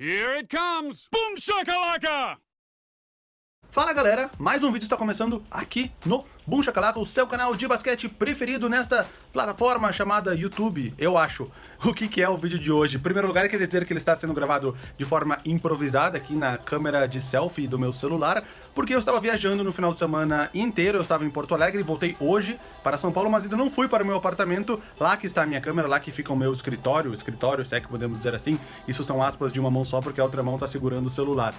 Here it comes! Boom shakalaka! Fala galera, mais um vídeo está começando aqui no Boom Shakalaka, o seu canal de basquete preferido nesta plataforma chamada YouTube, eu acho. O que, que é o vídeo de hoje? Em primeiro lugar, quer dizer que ele está sendo gravado de forma improvisada aqui na câmera de selfie do meu celular, porque eu estava viajando no final de semana inteiro, eu estava em Porto Alegre voltei hoje para São Paulo, mas ainda não fui para o meu apartamento, lá que está a minha câmera, lá que fica o meu escritório, escritório, se é que podemos dizer assim, isso são aspas de uma mão só porque a outra mão está segurando o celular.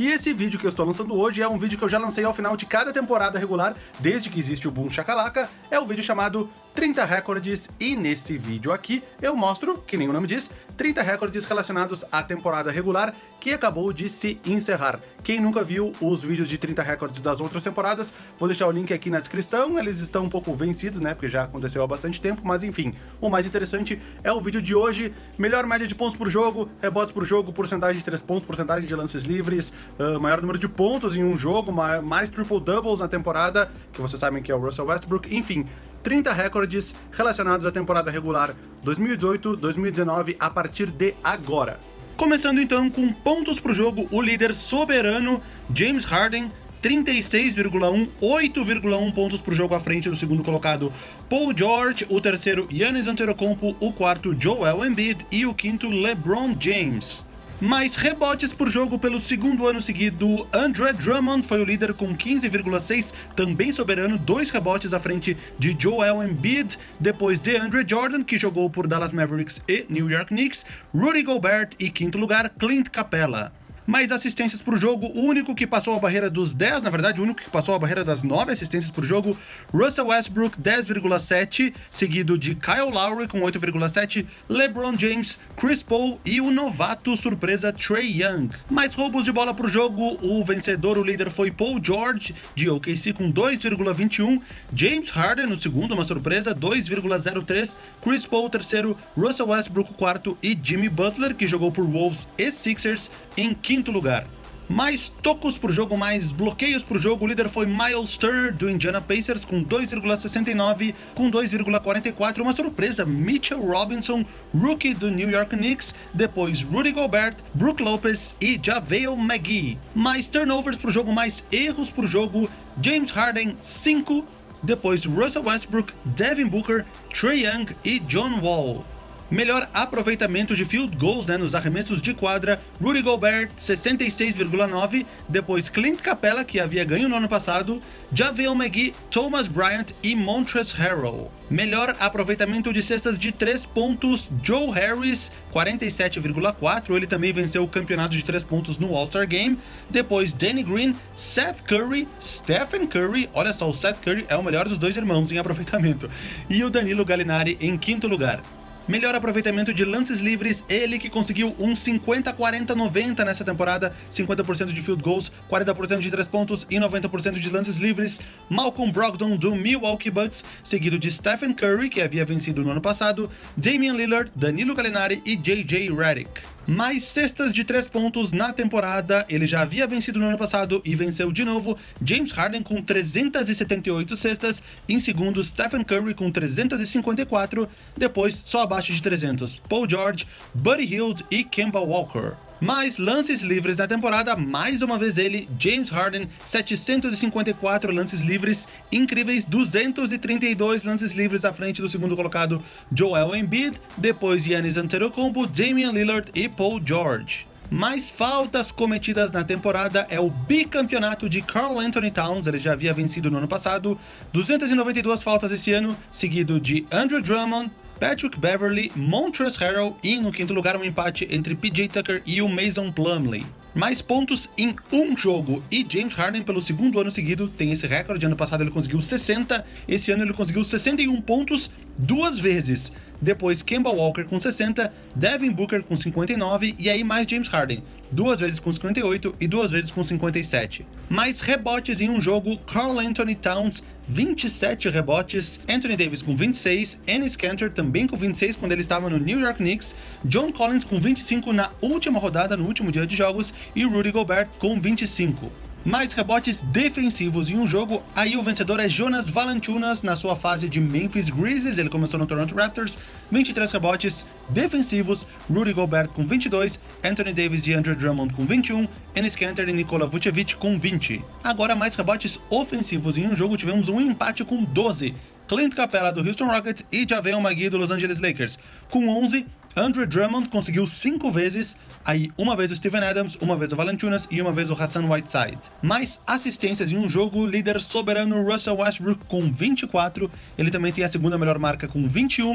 E esse vídeo que eu estou lançando hoje é um vídeo que eu já lancei ao final de cada temporada regular, desde que existe o Boom Shakalaka, é o vídeo chamado 30 recordes, e nesse vídeo aqui eu mostro, que nem o nome diz, 30 recordes relacionados à temporada regular que acabou de se encerrar. Quem nunca viu os vídeos de 30 recordes das outras temporadas, vou deixar o link aqui na descrição, eles estão um pouco vencidos, né, porque já aconteceu há bastante tempo, mas enfim, o mais interessante é o vídeo de hoje, melhor média de pontos por jogo, rebotes por jogo, porcentagem de 3 pontos, porcentagem de lances livres, uh, maior número de pontos em um jogo, mais triple-doubles na temporada, que vocês sabem que é o Russell Westbrook, enfim, 30 recordes relacionados à temporada regular 2018-2019 a partir de agora. Começando então com pontos pro jogo, o líder soberano James Harden 36,1, 8,1 pontos por jogo à frente do segundo colocado Paul George, o terceiro Giannis Antetokounmpo, o quarto Joel Embiid e o quinto LeBron James mais rebotes por jogo pelo segundo ano seguido. Andre Drummond foi o líder com 15,6, também soberano, dois rebotes à frente de Joel Embiid, depois de Andre Jordan, que jogou por Dallas Mavericks e New York Knicks, Rudy Gobert e quinto lugar, Clint Capella mais assistências por jogo, o único que passou a barreira dos 10, na verdade, o único que passou a barreira das 9 assistências por jogo, Russell Westbrook 10,7, seguido de Kyle Lowry com 8,7, LeBron James, Chris Paul e o novato surpresa Trey Young. Mais roubos de bola por jogo, o vencedor, o líder foi Paul George de OKC com 2,21, James Harden no segundo, uma surpresa, 2,03, Chris Paul terceiro, Russell Westbrook quarto e Jimmy Butler, que jogou por Wolves e Sixers, em quinto quinto lugar. Mais tocos por jogo, mais bloqueios por jogo, o líder foi Miles Turner do Indiana Pacers com 2,69, com 2,44, uma surpresa, Mitchell Robinson, rookie do New York Knicks, depois Rudy Gobert, Brook Lopez e JaVale McGee. Mais turnovers por jogo, mais erros por jogo, James Harden 5, depois Russell Westbrook, Devin Booker, Trey Young e John Wall. Melhor aproveitamento de field goals né, nos arremessos de quadra, Rudy Gobert 66,9, depois Clint Capella, que havia ganho no ano passado, JaVale McGee, Thomas Bryant e Montrezl Harrell. Melhor aproveitamento de cestas de 3 pontos, Joe Harris 47,4, ele também venceu o campeonato de 3 pontos no All-Star Game. Depois Danny Green, Seth Curry, Stephen Curry, olha só, o Seth Curry é o melhor dos dois irmãos em aproveitamento, e o Danilo Gallinari em quinto lugar. Melhor aproveitamento de lances livres, ele que conseguiu um 50-40-90 nessa temporada, 50% de field goals, 40% de 3 pontos e 90% de lances livres. Malcolm Brogdon do Milwaukee Bucks, seguido de Stephen Curry, que havia vencido no ano passado, Damian Lillard, Danilo Gallinari e JJ Redick mais cestas de 3 pontos na temporada. Ele já havia vencido no ano passado e venceu de novo. James Harden com 378 cestas. Em segundo, Stephen Curry com 354. Depois, só abaixo de 300, Paul George, Buddy Hield e Kemba Walker. Mais lances livres na temporada, mais uma vez ele, James Harden, 754 lances livres, incríveis 232 lances livres à frente do segundo colocado Joel Embiid, depois Giannis Antetokounmpo, Damian Lillard e Paul George. Mais faltas cometidas na temporada é o bicampeonato de Carl Anthony Towns, ele já havia vencido no ano passado, 292 faltas esse ano, seguido de Andrew Drummond, Patrick Beverly, Montrezl Harrell e, no quinto lugar, um empate entre PJ Tucker e o Mason Plumlee. Mais pontos em um jogo, e James Harden, pelo segundo ano seguido, tem esse recorde. Ano passado ele conseguiu 60, esse ano ele conseguiu 61 pontos duas vezes. Depois Kemba Walker com 60, Devin Booker com 59 e aí mais James Harden, duas vezes com 58 e duas vezes com 57. Mais rebotes em um jogo, Carl Anthony Towns 27 rebotes, Anthony Davis com 26, Ennis Cantor também com 26 quando ele estava no New York Knicks, John Collins com 25 na última rodada, no último dia de jogos, e Rudy Gobert com 25. Mais rebotes defensivos em um jogo, aí o vencedor é Jonas Valanciunas na sua fase de Memphis Grizzlies, ele começou no Toronto Raptors, 23 rebotes defensivos, Rudy Gobert com 22, Anthony Davis e Andrew Drummond com 21, Enes Kanter e Nikola Vucevic com 20. Agora mais rebotes ofensivos em um jogo, tivemos um empate com 12, Clint Capella do Houston Rockets e Javel McGee do Los Angeles Lakers, com 11, Andrew Drummond conseguiu 5 vezes, aí uma vez o Steven Adams, uma vez o Valanciunas e uma vez o Hassan Whiteside. Mais assistências em um jogo, líder soberano Russell Westbrook com 24, ele também tem a segunda melhor marca com 21,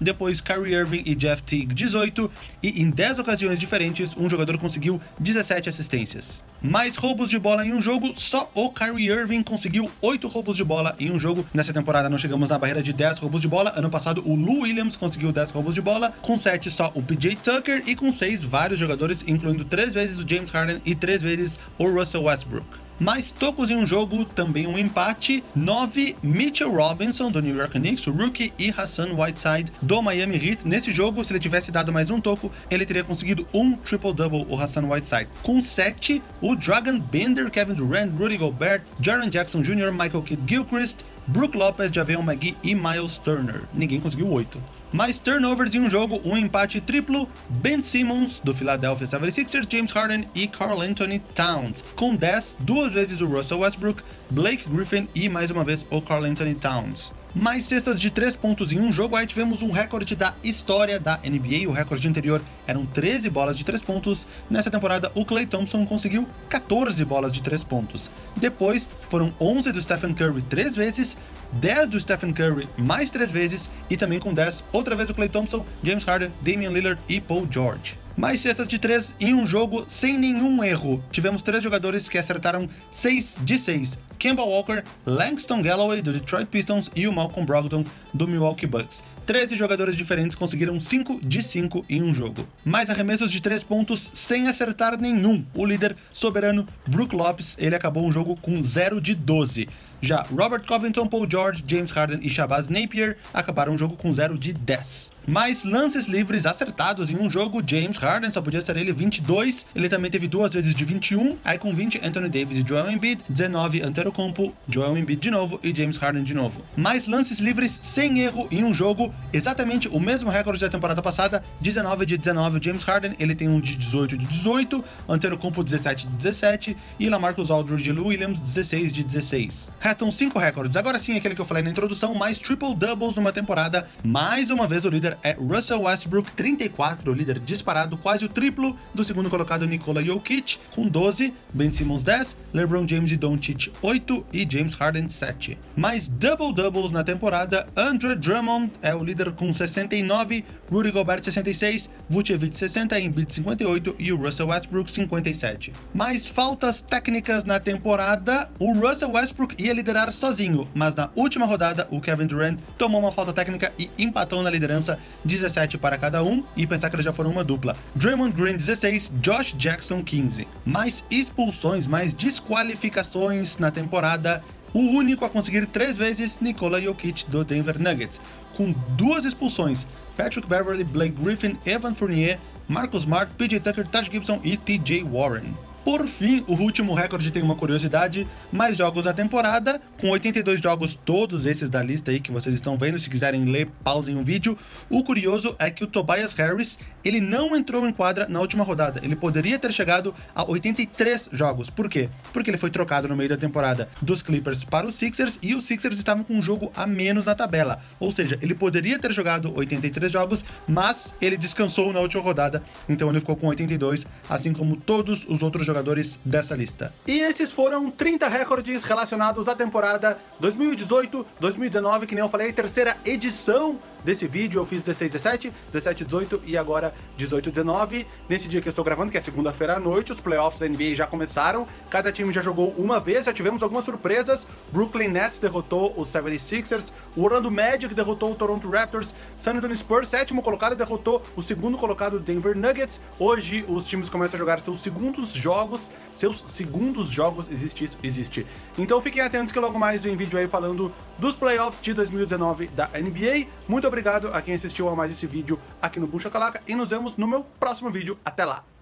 depois Kyrie Irving e Jeff Teague 18, e em 10 ocasiões diferentes, um jogador conseguiu 17 assistências. Mais roubos de bola em um jogo, só o Kyrie Irving conseguiu 8 roubos de bola em um jogo. Nessa temporada não chegamos na barreira de 10 roubos de bola, ano passado o Lou Williams conseguiu 10 roubos de bola, com 7 só o PJ Tucker e com 6 vários jogadores, incluindo 3 vezes o James Harden e 3 vezes o Russell Westbrook mais tocos em um jogo, também um empate. 9, Mitchell Robinson, do New York Knicks, o rookie, e Hassan Whiteside, do Miami Heat. Nesse jogo, se ele tivesse dado mais um toco, ele teria conseguido um triple-double, o Hassan Whiteside. Com 7, o Dragon Bender, Kevin Durant, Rudy Gobert, Jaron Jackson Jr., Michael Kidd-Gilchrist, Brook Lopez, Javion McGee e Miles Turner. Ninguém conseguiu 8. Mais turnovers em um jogo, um empate triplo, Ben Simmons, do Philadelphia 76ers, James Harden e Carl Anthony Towns. Com 10, duas vezes o Russell Westbrook, Blake Griffin e mais uma vez o Carl Anthony Towns mais cestas de 3 pontos em um jogo, aí tivemos um recorde da história da NBA, o recorde anterior eram 13 bolas de 3 pontos, nessa temporada o Klay Thompson conseguiu 14 bolas de 3 pontos. Depois foram 11 do Stephen Curry 3 vezes, 10 do Stephen Curry mais 3 vezes, e também com 10 outra vez o Klay Thompson, James Harden, Damian Lillard e Paul George mais cestas de 3 em um jogo sem nenhum erro. Tivemos três jogadores que acertaram 6 de 6. Kemba Walker, Langston Galloway, do Detroit Pistons, e o Malcolm Brogdon, do Milwaukee Bucks. 13 jogadores diferentes conseguiram 5 de 5 em um jogo. Mais arremessos de 3 pontos sem acertar nenhum. O líder soberano, Brook Lopes, ele acabou um jogo com 0 de 12. Já Robert Covington, Paul George, James Harden e Shabazz Napier acabaram o jogo com 0 de 10. Mais lances livres acertados em um jogo, James Harden só podia ser ele 22, ele também teve duas vezes de 21, aí com 20 Anthony Davis e Joel Embiid, 19 Antetokounmpo, Joel Embiid de novo e James Harden de novo. Mais lances livres sem erro em um jogo, exatamente o mesmo recorde da temporada passada, 19 de 19 James Harden, ele tem um de 18 de 18, Antetokounmpo 17 de 17 e Lamarcus Aldridge e Williams 16 de 16. Restam 5 recordes, agora sim aquele que eu falei na introdução, mais triple doubles numa temporada, mais uma vez o líder é Russell Westbrook, 34, o líder disparado, quase o triplo do segundo colocado Nikola Jokic, com 12, Ben Simmons 10, LeBron James e Doncic 8 e James Harden 7. Mais double-doubles na temporada, Andrew Drummond é o líder com 69, Rudy Gobert 66, Vucevic 60, Embiid 58 e o Russell Westbrook 57. Mais faltas técnicas na temporada, o Russell Westbrook ia liderar sozinho, mas na última rodada o Kevin Durant tomou uma falta técnica e empatou na liderança 17 para cada um, e pensar que eles já foram uma dupla. Draymond Green 16, Josh Jackson 15. Mais expulsões, mais desqualificações na temporada. O único a conseguir três vezes, Nikola Jokic do Denver Nuggets, com duas expulsões, Patrick Beverly, Blake Griffin, Evan Fournier, Marcus Smart, PJ Tucker, Taj Gibson e TJ Warren. Por fim, o último recorde tem uma curiosidade, mais jogos na temporada, com 82 jogos, todos esses da lista aí que vocês estão vendo, se quiserem ler, pausem o vídeo. O curioso é que o Tobias Harris, ele não entrou em quadra na última rodada, ele poderia ter chegado a 83 jogos. Por quê? Porque ele foi trocado no meio da temporada dos Clippers para os Sixers e os Sixers estavam com um jogo a menos na tabela. Ou seja, ele poderia ter jogado 83 jogos, mas ele descansou na última rodada, então ele ficou com 82, assim como todos os outros jogadores jogadores dessa lista. E esses foram 30 recordes relacionados à temporada 2018-2019, que nem eu falei, terceira edição desse vídeo. Eu fiz 16, 17, 17, 18 e agora 18, 19. Nesse dia que eu estou gravando, que é segunda-feira à noite, os playoffs da NBA já começaram. Cada time já jogou uma vez, já tivemos algumas surpresas. Brooklyn Nets derrotou os 76ers, o Orlando Magic derrotou o Toronto Raptors, San Antonio Spurs, sétimo colocado, derrotou o segundo colocado Denver Nuggets. Hoje os times começam a jogar seus segundos jogos jogos, seus segundos jogos, existe isso? Existe. Então fiquem atentos que logo mais vem vídeo aí falando dos playoffs de 2019 da NBA. Muito obrigado a quem assistiu a mais esse vídeo aqui no Bucha Calaca e nos vemos no meu próximo vídeo. Até lá!